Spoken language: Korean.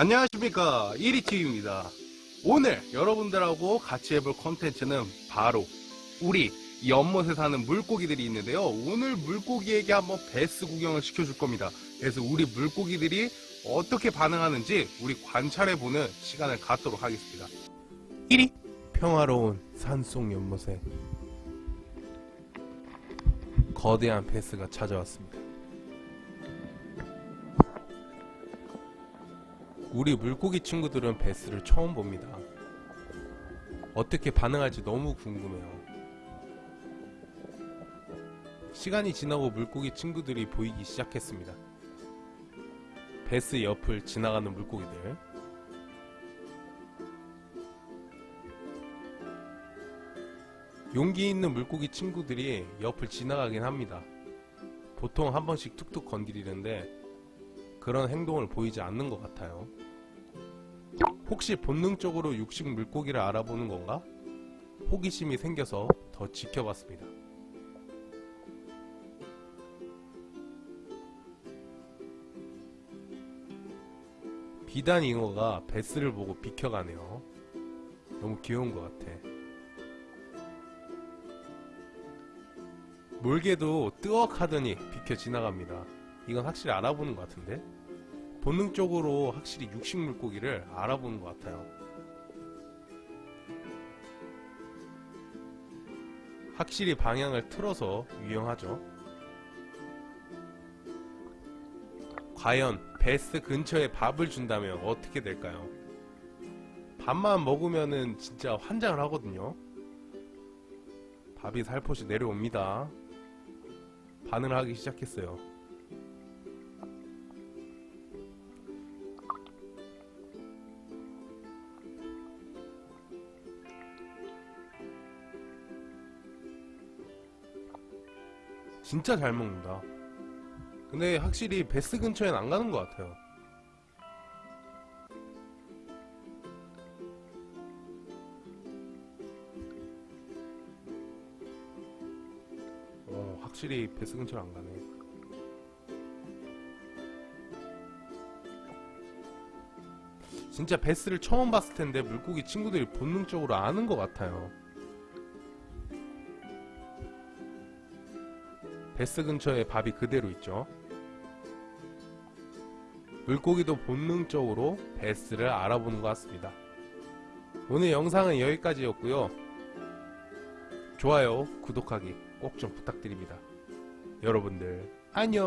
안녕하십니까. 1위TV입니다. 오늘 여러분들하고 같이 해볼 컨텐츠는 바로 우리 연못에 사는 물고기들이 있는데요. 오늘 물고기에게 한번 베스 구경을 시켜줄 겁니다. 그래서 우리 물고기들이 어떻게 반응하는지 우리 관찰해보는 시간을 갖도록 하겠습니다. 1위 평화로운 산속 연못에 거대한 베스가 찾아왔습니다 우리 물고기 친구들은 베스를 처음 봅니다. 어떻게 반응할지 너무 궁금해요. 시간이 지나고 물고기 친구들이 보이기 시작했습니다. 베스 옆을 지나가는 물고기들. 용기 있는 물고기 친구들이 옆을 지나가긴 합니다. 보통 한 번씩 툭툭 건드리는데 그런 행동을 보이지 않는 것 같아요. 혹시 본능적으로 육식 물고기를 알아보는 건가? 호기심이 생겨서 더 지켜봤습니다. 비단 잉어가 베스를 보고 비켜가네요. 너무 귀여운 것 같아. 몰개도 뜨억 하더니 비켜 지나갑니다. 이건 확실히 알아보는 것 같은데? 본능적으로 확실히 육식 물고기를 알아보는 것 같아요. 확실히 방향을 틀어서 유영하죠. 과연 베스 근처에 밥을 준다면 어떻게 될까요? 밥만 먹으면은 진짜 환장을 하거든요. 밥이 살포시 내려옵니다. 반응을 하기 시작했어요. 진짜 잘 먹는다. 근데 확실히 베스 근처엔 안 가는 것 같아요. 어, 확실히 베스 근처를 안 가네. 진짜 베스를 처음 봤을 텐데 물고기 친구들이 본능적으로 아는 것 같아요. 베스 근처에 밥이 그대로 있죠. 물고기도 본능적으로 베스를 알아보는 것 같습니다. 오늘 영상은 여기까지였고요. 좋아요, 구독하기 꼭 좀 부탁드립니다. 여러분들 안녕